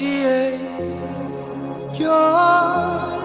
20th. You're